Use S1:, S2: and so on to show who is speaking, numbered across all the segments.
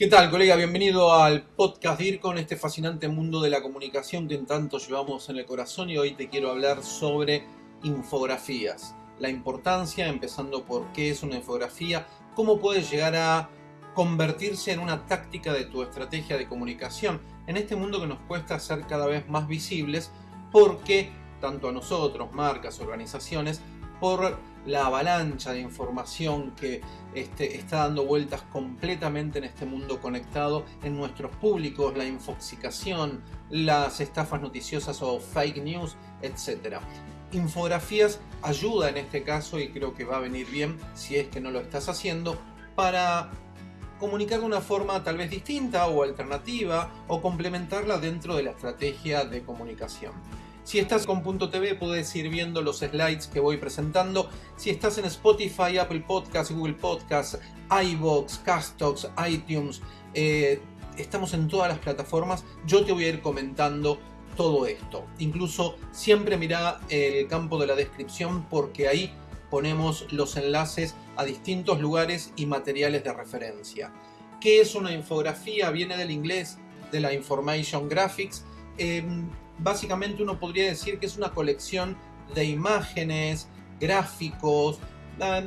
S1: ¿Qué tal, colega? Bienvenido al podcast con este fascinante mundo de la comunicación que en tanto llevamos en el corazón y hoy te quiero hablar sobre infografías. La importancia, empezando por qué es una infografía, cómo puede llegar a convertirse en una táctica de tu estrategia de comunicación en este mundo que nos cuesta ser cada vez más visibles porque tanto a nosotros, marcas, organizaciones, por la avalancha de información que este, está dando vueltas completamente en este mundo conectado, en nuestros públicos, la infoxicación, las estafas noticiosas o fake news, etc. Infografías ayuda en este caso y creo que va a venir bien si es que no lo estás haciendo para comunicar de una forma tal vez distinta o alternativa o complementarla dentro de la estrategia de comunicación. Si estás con Punto TV puedes ir viendo los slides que voy presentando. Si estás en Spotify, Apple Podcasts, Google Podcasts, iVoox, Castox, iTunes, eh, estamos en todas las plataformas. Yo te voy a ir comentando todo esto. Incluso siempre mira el campo de la descripción porque ahí ponemos los enlaces a distintos lugares y materiales de referencia. ¿Qué es una infografía? Viene del inglés de la Information Graphics. Em, básicamente uno podría decir que es una colección de imágenes, gráficos,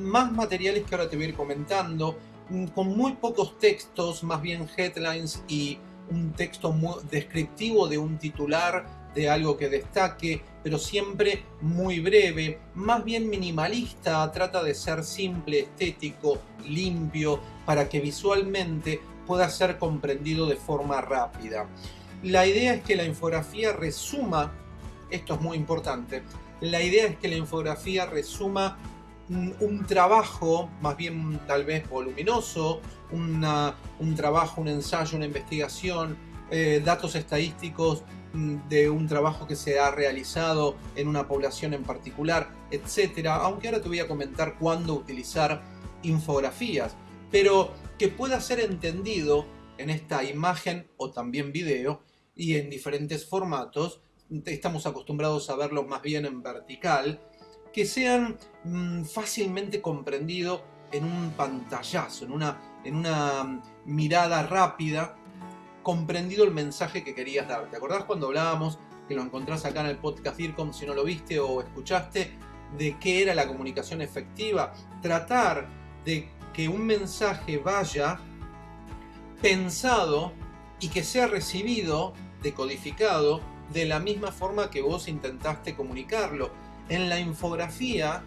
S1: más materiales que ahora te voy a ir comentando, mm, con muy pocos textos, más bien headlines y un texto muy descriptivo de un titular de algo que destaque, pero siempre muy breve, más bien minimalista, trata de ser simple, estético, limpio, para que visualmente pueda ser comprendido de forma rápida. La idea es que la infografía resuma, esto es muy importante, la idea es que la infografía resuma un, trabajo, más bien tal vez voluminoso, un trabajo, un ensayo, una investigación, eh, datos estadísticos mm, de un trabajo que se ha realizado en una población en particular, etcétera. Aunque ahora te voy a comentar cuándo utilizar infografías, pero que pueda ser entendido en esta imagen o también video y en diferentes formatos. Estamos acostumbrados a verlos más bien en vertical, que sean mm, fácilmente comprendidos en un pantallazo, en una, en una mm, mirada rápida, comprendido el mensaje que querías dar. ¿Te acordás cuando hablábamos, que lo encontrás acá en el podcast IRCOM, si no lo viste o escuchaste, de qué era la comunicación efectiva? Tratar de que un mensaje vaya pensado y que sea recibido, decodificado, de la misma forma que vos intentaste comunicarlo. En la infografía,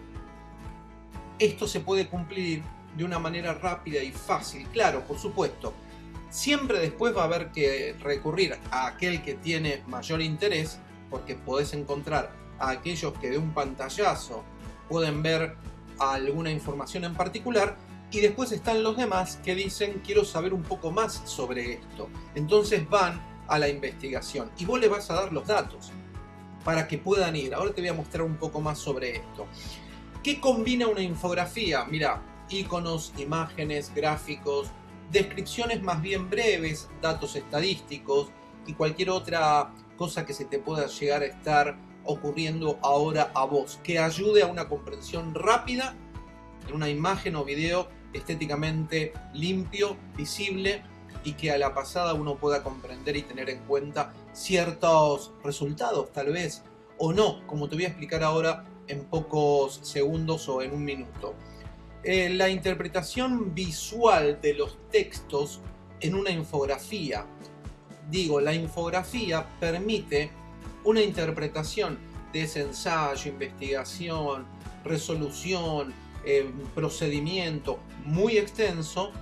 S1: esto se puede cumplir de una manera rápida y fácil. Claro, por supuesto, siempre después va a haber que recurrir a aquel que tiene mayor interés, porque podés encontrar a aquellos que de un pantallazo pueden ver alguna información en particular y después están los demás que dicen quiero saber un poco más sobre esto. Entonces van a la investigación y vos le vas a dar los datos para que puedan ir. Ahora te voy a mostrar un poco más sobre esto. ¿Qué combina una infografía? Mira, iconos, imágenes, gráficos, descripciones más bien breves, datos estadísticos y cualquier otra cosa que se te pueda llegar a estar ocurriendo ahora a vos, que ayude a una comprensión rápida en una imagen o video estéticamente limpio, visible y que a la pasada uno pueda comprender y tener en cuenta ciertos resultados tal vez o no, como te voy a explicar ahora en pocos segundos o en un minuto. Eh, la interpretación visual de los textos en una infografía. Digo, la infografía permite una interpretación de ese ensayo, investigación, resolución, eh, procedimiento muy extenso,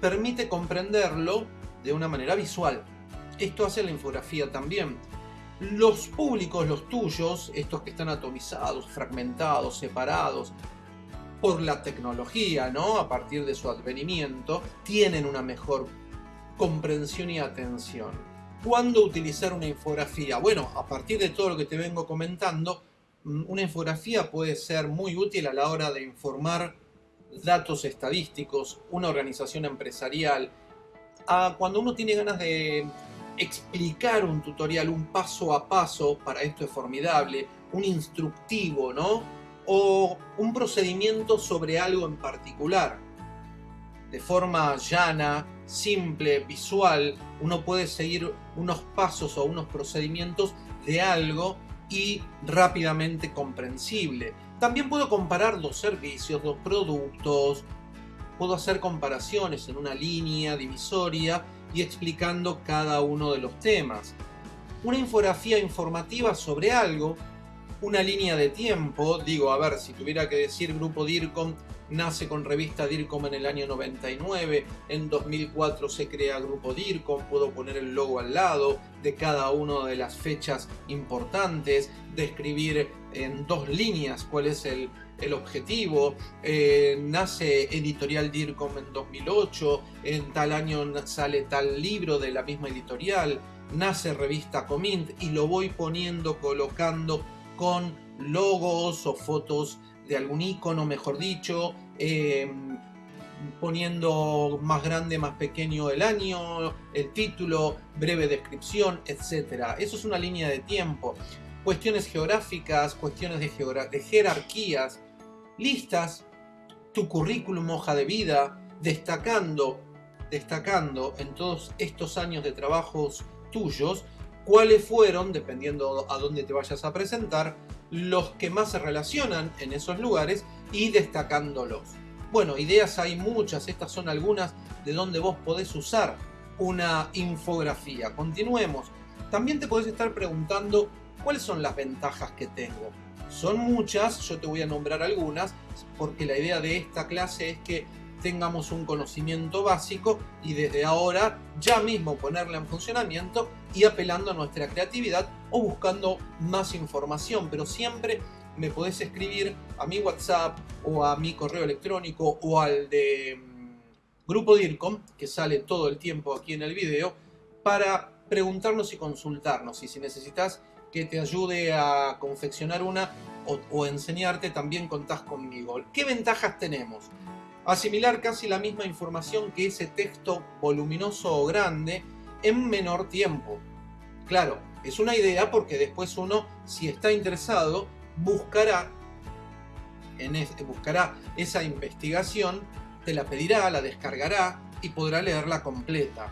S1: permite comprenderlo de una manera visual. Esto hace la infografía también. Los públicos, los tuyos, estos que están atomizados, fragmentados, separados, por la tecnología, ¿no? A partir de su advenimiento, tienen una mejor comprensión y atención. ¿Cuándo utilizar una infografía? Bueno, a partir de todo lo que te vengo comentando, una infografía puede ser muy útil a la hora de informar datos estadísticos, una organización empresarial. cuando uno tiene ganas de explicar un tutorial, un paso a paso, para esto es formidable, un instructivo, ¿no? O un procedimiento sobre algo en particular, de forma llana, simple, visual, uno puede seguir unos pasos o unos procedimientos de algo y rápidamente comprensible. También puedo comparar dos servicios, dos productos, puedo hacer comparaciones en una línea divisoria y explicando cada uno de los temas. Una infografía informativa sobre algo, una línea de tiempo, digo, a ver, si tuviera que decir Grupo DIRCOM nace con revista DIRCOM en el año 99, en 2004 se crea Grupo DIRCOM, puedo poner el logo al lado de cada una de las fechas importantes, describir en dos líneas cuál es el, objetivo, eh, nace editorial DIRCOM en 2008, en tal año sale tal libro de la misma editorial, nace revista Comint y lo voy poniendo, colocando con logos o fotos de algún icono, mejor dicho, em, poniendo más grande, más pequeño el año, el título, breve descripción, etc. Eso es una línea de tiempo. Cuestiones geográficas, cuestiones de, de jerarquías, listas, tu currículum, hoja de vida, destacando, destacando en todos estos años de trabajos tuyos, cuáles fueron, dependiendo a dónde te vayas a presentar, los que más se relacionan en esos lugares y destacándolos. Bueno, ideas hay muchas, estas son algunas de donde vos podés usar una infografía. Continuemos. También te podés estar preguntando cuáles son las ventajas que tengo. Son muchas, yo te voy a nombrar algunas, porque la idea de esta clase es que tengamos un conocimiento básico y desde ahora ya mismo ponerla en funcionamiento y apelando a nuestra creatividad o buscando más información, pero siempre me podés escribir a mi WhatsApp o a mi correo electrónico o al de mm, Grupo DIRCOM, que sale todo el tiempo aquí en el video, para preguntarnos y consultarnos. Y si necesitas que te ayude a confeccionar una o, o enseñarte, también contás conmigo. ¿Qué ventajas tenemos? Asimilar casi la misma información que ese texto voluminoso o grande en menor tiempo. Claro, es una idea porque después uno, si está interesado, buscará, en buscará esa investigación, te la pedirá, la descargará y podrá leerla completa.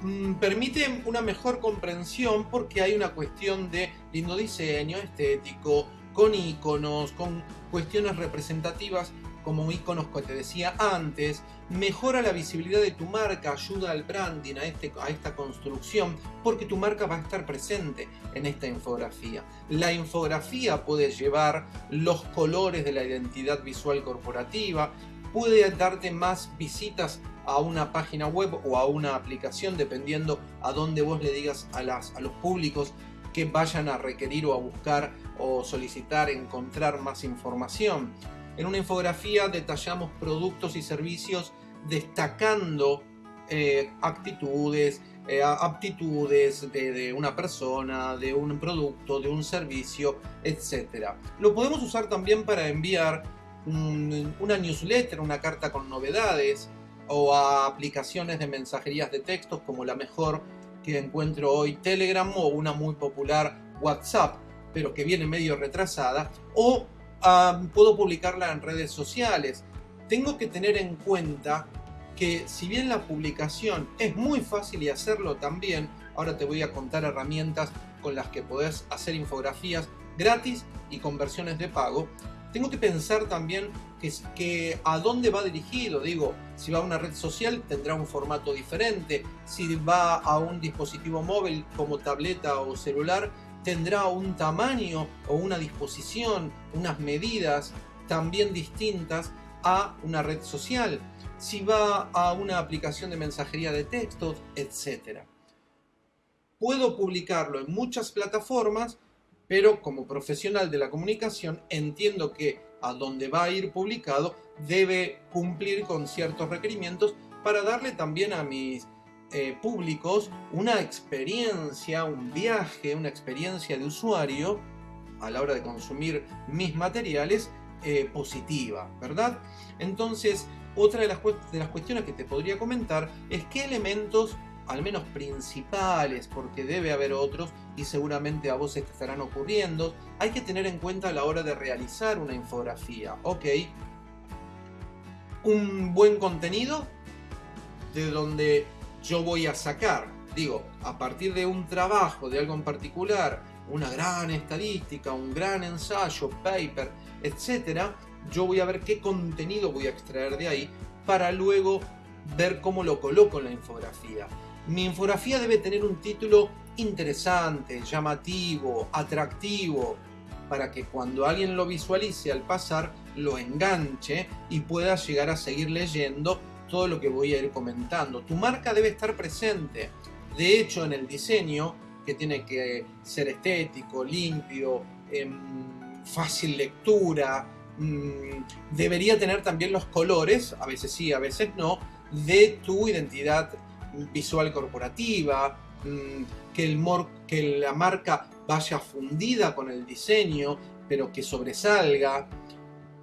S1: Mm, permite una mejor comprensión porque hay una cuestión de lindo diseño estético, con iconos, con cuestiones representativas como iconos que te decía antes, mejora la visibilidad de tu marca, ayuda al branding, a, este, a esta construcción, porque tu marca va a estar presente en esta infografía. La infografía puede llevar los colores de la identidad visual corporativa, puede darte más visitas a una página web o a una aplicación, dependiendo a dónde vos le digas a, las, a los públicos que vayan a requerir o a buscar o solicitar encontrar más información. En una infografía detallamos productos y servicios destacando eh, actitudes, eh, aptitudes de, una persona, de un producto, de un servicio, etc. Lo podemos usar también para enviar una newsletter, una carta con novedades o a aplicaciones de mensajerías de textos como la mejor que encuentro hoy Telegram o una muy popular WhatsApp, pero que viene medio retrasada, o puedo publicarla en redes sociales. Tengo que tener en cuenta que si bien la publicación es muy fácil y hacerlo también, ahora te voy a contar herramientas con las que podés hacer infografías gratis y con versiones de pago, tengo que pensar también que, que, a dónde va dirigido. Digo, si va a una red social tendrá un formato diferente. Si va a un dispositivo móvil como tableta o celular tendrá un tamaño o una disposición, unas medidas también distintas a una red social, si va a una aplicación de mensajería de textos, etc. Puedo publicarlo en muchas plataformas, pero como profesional de la comunicación entiendo que a donde va a ir publicado debe cumplir con ciertos requerimientos para darle también a mis eh, públicos una experiencia, un viaje, una experiencia de usuario a la hora de consumir mis materiales eh, positiva, ¿verdad? Entonces, otra de las, cuestiones que te podría comentar es qué elementos, al menos principales, porque debe haber otros y seguramente a vos te estarán ocurriendo, hay que tener en cuenta a la hora de realizar una infografía, ¿ok? Un buen contenido de donde yo voy a sacar. Digo, a partir de un trabajo, de algo en particular, una gran estadística, un gran ensayo, paper, etc., yo voy a ver qué contenido voy a extraer de ahí para luego ver cómo lo coloco en la infografía. Mi infografía debe tener un título interesante, llamativo, atractivo, para que cuando alguien lo visualice al pasar, lo enganche y pueda llegar a seguir leyendo todo lo que voy a ir comentando. Tu marca debe estar presente. De hecho, en el diseño, que tiene que ser estético, limpio, em, fácil lectura, mm, debería tener también los colores, a veces sí, a veces no, de tu identidad visual corporativa, mm, que, el que la marca vaya fundida con el diseño, pero que sobresalga,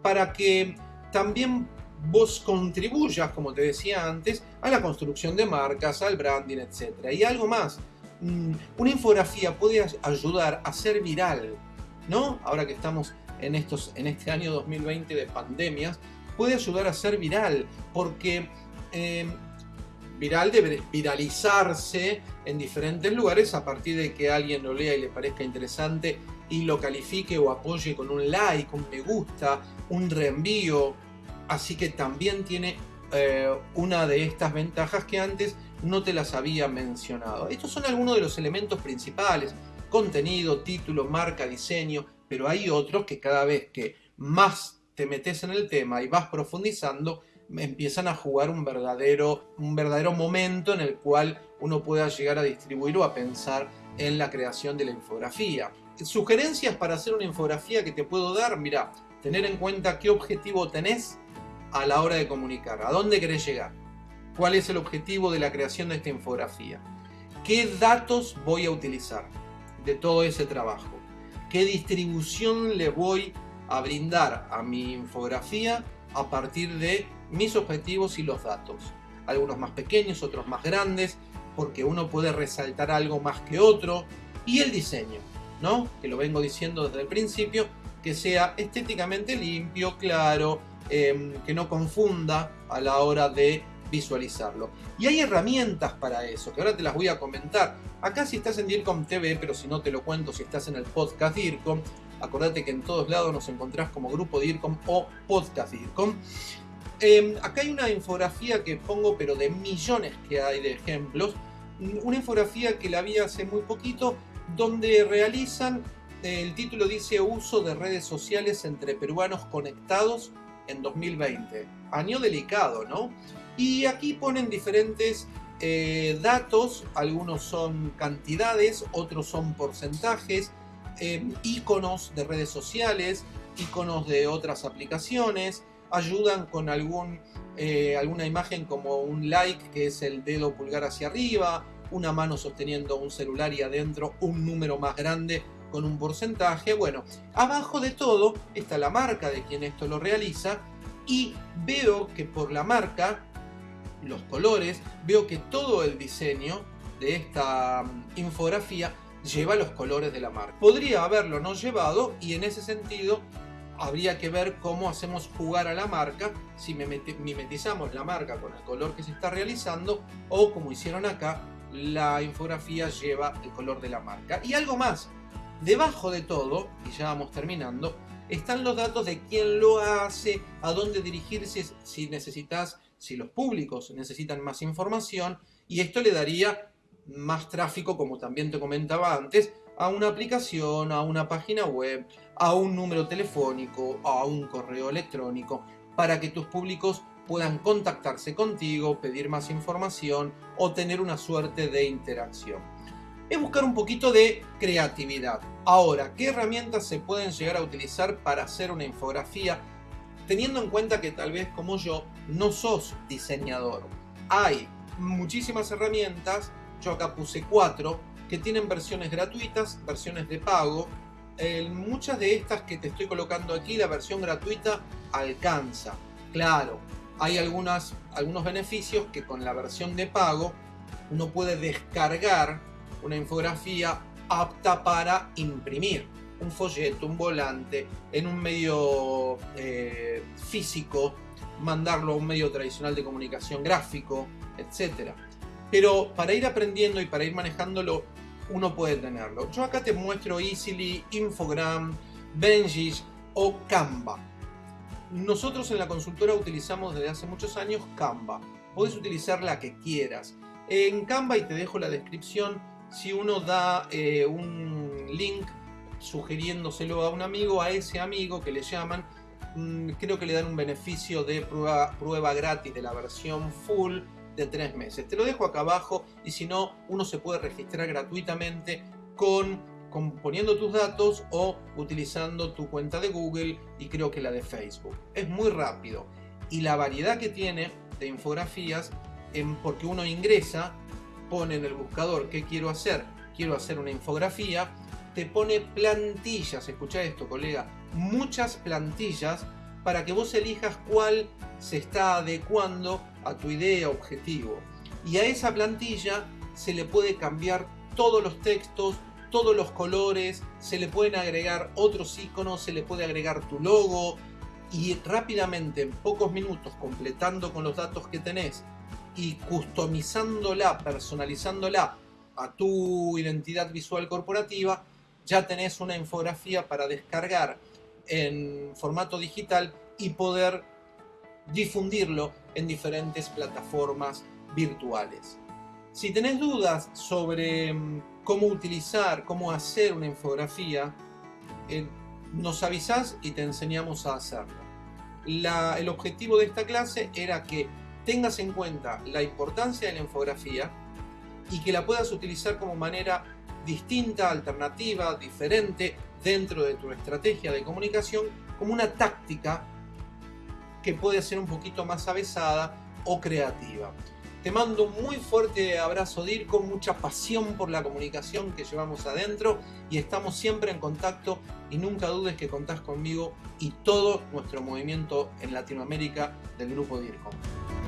S1: para que también vos contribuyas, como te decía antes, a la construcción de marcas, al branding, etc. Y algo más, mm, una infografía puede ayudar a ser viral, ¿no? Ahora que estamos en, estos, en este año 2020 de pandemias, puede ayudar a ser viral, porque eh, viral debe viralizarse en diferentes lugares a partir de que alguien lo lea y le parezca interesante y lo califique o apoye con un like, un me gusta, un reenvío. Así que también tiene eh, una de estas ventajas que antes no te las había mencionado. Estos son algunos de los elementos principales. Contenido, título, marca, diseño, pero hay otros que cada vez que más te metes en el tema y vas profundizando, empiezan a jugar un verdadero, un verdadero momento en el cual uno pueda llegar a distribuir o a pensar en la creación de la infografía. Sugerencias para hacer una infografía que te puedo dar, mira, tener en cuenta qué objetivo tenés a la hora de comunicar, a dónde querés llegar, cuál es el objetivo de la creación de esta infografía, qué datos voy a utilizar de todo ese trabajo, qué distribución le voy a brindar a mi infografía a partir de mis objetivos y los datos. Algunos más pequeños, otros más grandes, porque uno puede resaltar algo más que otro. Y el diseño, ¿no? Que lo vengo diciendo desde el principio, que sea estéticamente limpio, claro, em, que no confunda a la hora de visualizarlo. Y hay herramientas para eso, que ahora te las voy a comentar. Acá si estás en DIRCOM TV, pero si no te lo cuento, si estás en el podcast DIRCOM, acordate que en todos lados nos encontrás como grupo DIRCOM o podcast DIRCOM. Em, acá hay una infografía que pongo, pero de millones que hay de ejemplos. Una infografía que la vi hace muy poquito, donde realizan, el título dice uso de redes sociales entre peruanos conectados en 2020. Año delicado, ¿no? Y aquí ponen diferentes eh, datos, algunos son cantidades, otros son porcentajes, em, iconos de redes sociales, iconos de otras aplicaciones, ayudan con algún, eh, alguna imagen como un like, que es el dedo pulgar hacia arriba, una mano sosteniendo un celular y adentro un número más grande con un porcentaje. Bueno, abajo de todo está la marca de quien esto lo realiza y veo que por la marca, los colores, veo que todo el diseño de esta mm, infografía lleva los colores de la marca. Podría haberlo no llevado y en ese sentido habría que ver cómo hacemos jugar a la marca, si mimetizamos la marca con el color que se está realizando o como hicieron acá, la infografía lleva el color de la marca. Y algo más, debajo de todo, y ya vamos terminando, están los datos de quién lo hace, a dónde dirigirse si necesitas, si los públicos necesitan más información, y esto le daría más tráfico, como también te comentaba antes, a una aplicación, a una página web, a un número telefónico, a un correo electrónico, para que tus públicos puedan contactarse contigo, pedir más información o tener una suerte de interacción. Es buscar un poquito de creatividad. Ahora, ¿qué herramientas se pueden llegar a utilizar para hacer una infografía? Teniendo en cuenta que tal vez como yo no sos diseñador. Hay muchísimas herramientas, yo acá puse cuatro, que tienen versiones gratuitas, versiones de pago. muchas de estas que te estoy colocando aquí, la versión gratuita alcanza. Claro, hay algunas, algunos beneficios que con la versión de pago uno puede descargar una infografía apta para imprimir. Un folleto, un volante, en un medio eh, físico, mandarlo a un medio tradicional de comunicación gráfico, etc. Pero para ir aprendiendo y para ir manejándolo, uno puede tenerlo. Yo acá te muestro Easily, Infogram, Benji o Canva. Nosotros en la consultora utilizamos desde hace muchos años Canva. Puedes utilizar la que quieras. En Canva, y te dejo la descripción, si uno da eh, un link sugiriéndoselo a un amigo, a ese amigo que le llaman, mm, creo que le dan un beneficio de prueba, prueba gratis de la versión full de tres meses. Te lo dejo acá abajo y si no, uno se puede registrar gratuitamente con, poniendo tus datos o utilizando tu cuenta de Google y creo que la de Facebook. Es muy rápido y la variedad que tiene de infografías, en, porque uno ingresa, pone en el buscador qué quiero hacer, quiero hacer una infografía, te pone plantillas, escucha esto colega, muchas plantillas para que vos elijas cuál se está adecuando a tu idea, objetivo. Y a esa plantilla se le puede cambiar todos los textos, todos los colores, se le pueden agregar otros iconos, se le puede agregar tu logo y rápidamente, en pocos minutos, completando con los datos que tenés y customizándola, personalizándola a tu identidad visual corporativa, ya tenés una infografía para descargar en formato digital y poder difundirlo en diferentes plataformas virtuales. Si tenés dudas sobre mm, cómo utilizar, cómo hacer una infografía, eh, nos avisás y te enseñamos a hacerlo. el objetivo de esta clase era que tengas en cuenta la importancia de la infografía y que la puedas utilizar como manera distinta, alternativa, diferente dentro de tu estrategia de comunicación como una táctica que puede ser un poquito más avesada o creativa. Te mando un muy fuerte abrazo DIR con mucha pasión por la comunicación que llevamos adentro y estamos siempre en contacto y nunca dudes que contás conmigo y todo nuestro movimiento en Latinoamérica del grupo DIRCOM.